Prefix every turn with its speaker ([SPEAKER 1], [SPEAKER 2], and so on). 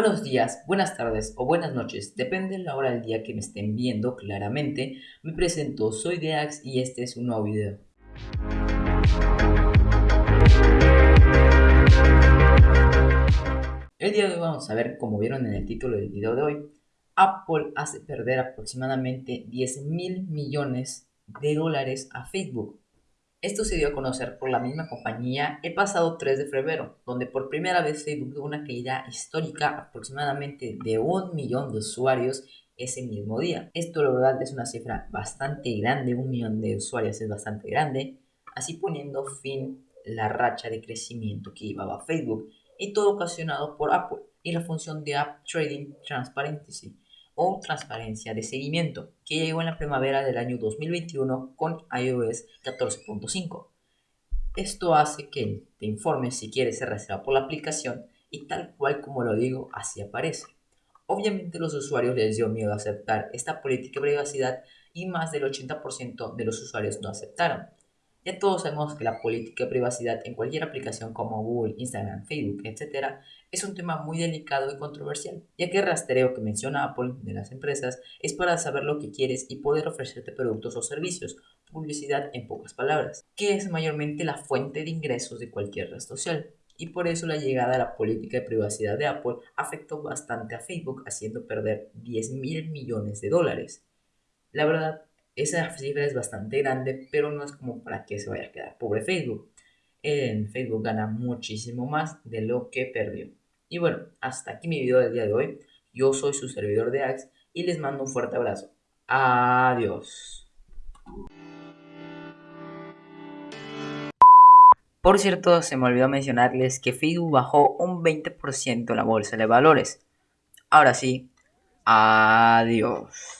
[SPEAKER 1] Buenos días, buenas tardes o buenas noches, depende de la hora del día que me estén viendo claramente. Me presento, soy Deax y este es un nuevo video. El día de hoy vamos a ver, como vieron en el título del video de hoy, Apple hace perder aproximadamente 10 mil millones de dólares a Facebook. Esto se dio a conocer por la misma compañía el pasado 3 de febrero, donde por primera vez Facebook tuvo una caída histórica aproximadamente de un millón de usuarios ese mismo día. Esto la verdad es una cifra bastante grande, un millón de usuarios es bastante grande, así poniendo fin la racha de crecimiento que llevaba Facebook y todo ocasionado por Apple y la función de App Trading Transparency o transparencia de seguimiento, que llegó en la primavera del año 2021 con iOS 14.5. Esto hace que te informes si quieres ser reservado por la aplicación y tal cual como lo digo, así aparece. Obviamente los usuarios les dio miedo aceptar esta política de privacidad y más del 80% de los usuarios no aceptaron. Ya todos sabemos que la política de privacidad en cualquier aplicación como Google, Instagram, Facebook, etc. es un tema muy delicado y controversial, ya que el rastreo que menciona Apple de las empresas es para saber lo que quieres y poder ofrecerte productos o servicios, publicidad en pocas palabras, que es mayormente la fuente de ingresos de cualquier red social. Y por eso la llegada a la política de privacidad de Apple afectó bastante a Facebook, haciendo perder 10 mil millones de dólares. La verdad, esa cifra es bastante grande, pero no es como para que se vaya a quedar pobre Facebook. En Facebook gana muchísimo más de lo que perdió. Y bueno, hasta aquí mi video del día de hoy. Yo soy su servidor de Axe y les mando un fuerte abrazo. Adiós. Por cierto, se me olvidó mencionarles que Facebook bajó un 20% la bolsa de valores. Ahora sí, adiós.